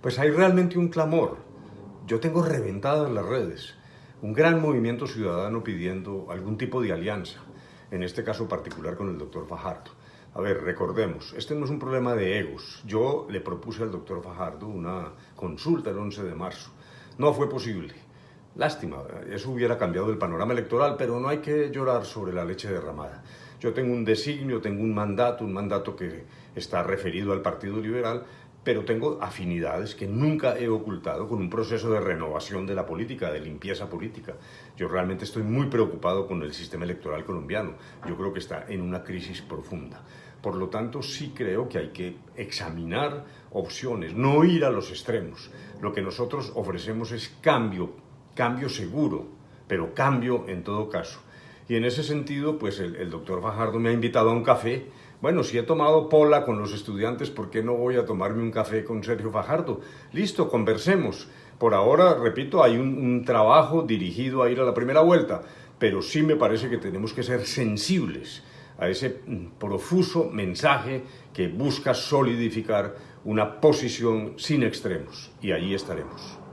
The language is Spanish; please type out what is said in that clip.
pues hay realmente un clamor. Yo tengo reventadas las redes, un gran movimiento ciudadano pidiendo algún tipo de alianza, en este caso particular con el doctor Fajardo. A ver, recordemos, este no es un problema de egos. Yo le propuse al doctor Fajardo una consulta el 11 de marzo. No fue posible. Lástima, eso hubiera cambiado el panorama electoral, pero no hay que llorar sobre la leche derramada. Yo tengo un designio, tengo un mandato, un mandato que está referido al Partido Liberal, pero tengo afinidades que nunca he ocultado con un proceso de renovación de la política, de limpieza política. Yo realmente estoy muy preocupado con el sistema electoral colombiano. Yo creo que está en una crisis profunda. Por lo tanto, sí creo que hay que examinar opciones, no ir a los extremos. Lo que nosotros ofrecemos es cambio, cambio seguro, pero cambio en todo caso. Y en ese sentido, pues el, el doctor Fajardo me ha invitado a un café bueno, si he tomado pola con los estudiantes, ¿por qué no voy a tomarme un café con Sergio Fajardo? Listo, conversemos. Por ahora, repito, hay un, un, trabajo dirigido a ir a la primera vuelta, pero sí me parece que tenemos que ser sensibles a ese mm, profuso mensaje que busca solidificar una posición sin extremos, y allí estaremos.